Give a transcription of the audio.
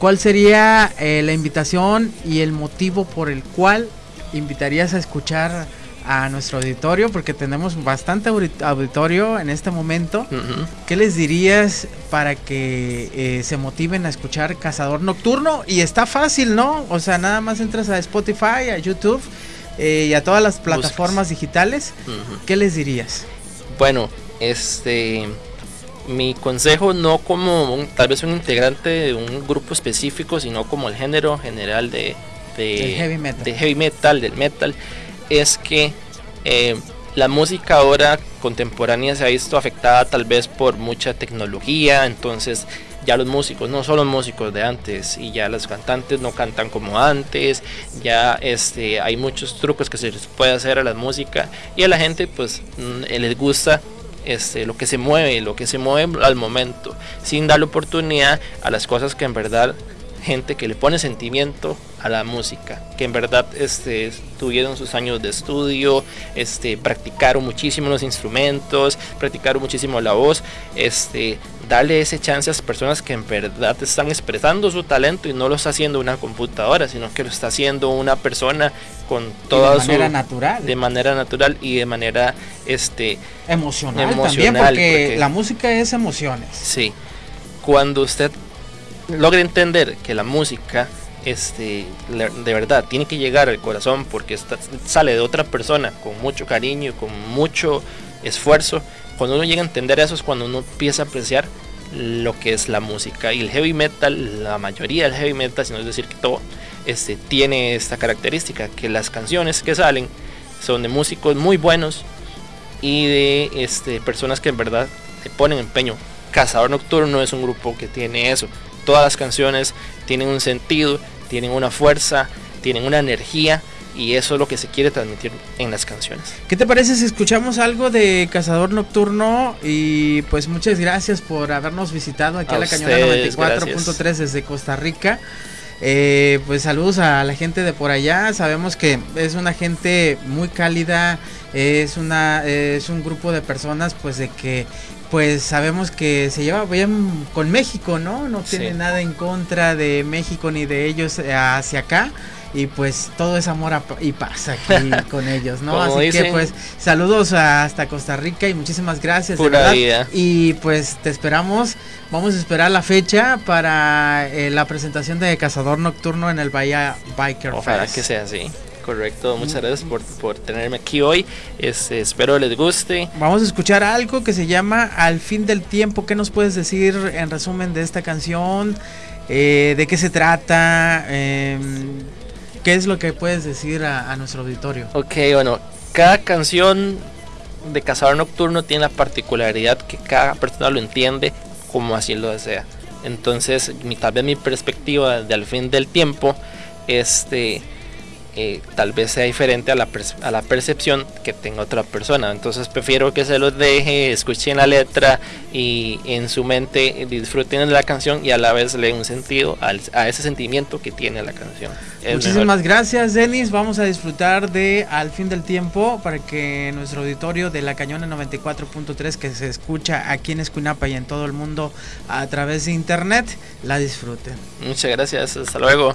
¿cuál sería eh, la invitación y el motivo por el cual invitarías a escuchar a nuestro auditorio? Porque tenemos bastante auditorio en este momento. ¿Qué les dirías para que eh, se motiven a escuchar Cazador Nocturno? Y está fácil, ¿no? O sea, nada más entras a Spotify, a YouTube eh, y a todas las plataformas digitales. ¿Qué les dirías? Bueno, este mi consejo no como tal vez un integrante de un grupo específico, sino como el género general de, de, heavy, metal. de heavy metal, del metal, es que eh, la música ahora contemporánea se ha visto afectada tal vez por mucha tecnología, entonces ya los músicos no son los músicos de antes y ya los cantantes no cantan como antes, ya este hay muchos trucos que se les puede hacer a la música y a la gente pues mm, les gusta este, lo que se mueve, lo que se mueve al momento, sin darle oportunidad a las cosas que en verdad gente que le pone sentimiento a la música, que en verdad este, tuvieron sus años de estudio, este, practicaron muchísimo los instrumentos, practicaron muchísimo la voz, este, darle ese chance a las personas que en verdad están expresando su talento y no lo está haciendo una computadora, sino que lo está haciendo una persona con toda de manera natural. De manera natural y de manera este emocional, también porque, la música es emociones. Sí. Cuando usted logra entender que la música este de verdad tiene que llegar al corazón porque sale de otra persona con mucho cariño, con mucho esfuerzo, cuando uno llega a entender eso es cuando uno empieza a apreciar lo que es la música. Y el heavy metal, la mayoría del heavy metal, si no es decir que todo, este, tiene esta característica, que las canciones que salen son de músicos muy buenos y de este, personas que en verdad le ponen empeño. Cazador Nocturno es un grupo que tiene eso. Todas las canciones tienen un sentido, tienen una fuerza, tienen una energía y eso es lo que se quiere transmitir en las canciones. ¿Qué te parece si escuchamos algo de Cazador Nocturno? Y pues muchas gracias por habernos visitado aquí a, la Cañona 94.3 desde Costa Rica. Eh, pues saludos a la gente de por allá. Sabemos que es una gente muy cálida. Es una es un grupo de personas pues de que pues sabemos que se lleva bien con México, ¿no? No tiene nada en contra de México ni de ellos hacia acá y pues todo es amor y paz aquí con ellos, ¿no? Así que pues saludos hasta Costa Rica y muchísimas gracias. Y pues te esperamos, vamos a esperar la fecha para eh, la presentación de Cazador Nocturno en el Bahía Biker Ojalá que sea así. Correcto, muchas gracias por, por tenerme aquí hoy. Este, espero les guste. Vamos a escuchar algo que se llama Al fin del tiempo. ¿Qué nos puedes decir en resumen de esta canción? Eh, ¿De qué se trata? Eh, ¿Qué es lo que puedes decir a, nuestro auditorio? Ok, bueno, cada canción de Cazador Nocturno tiene la particularidad que cada persona lo entiende como así lo desea. Entonces, mi, tal vez mi perspectiva de al fin del tiempo, este eh, tal vez sea diferente a la, a la percepción que tenga otra persona. Entonces prefiero que se los deje, escuchen la letra y en su mente disfruten de la canción y a la vez le un sentido a ese sentimiento que tiene la canción. Muchísimas gracias Denis, vamos a disfrutar de Al fin del tiempo para que nuestro auditorio de la Cañona 94.3 que se escucha aquí en Escuinapa y en todo el mundo a través de internet la disfruten. Muchas gracias, hasta luego.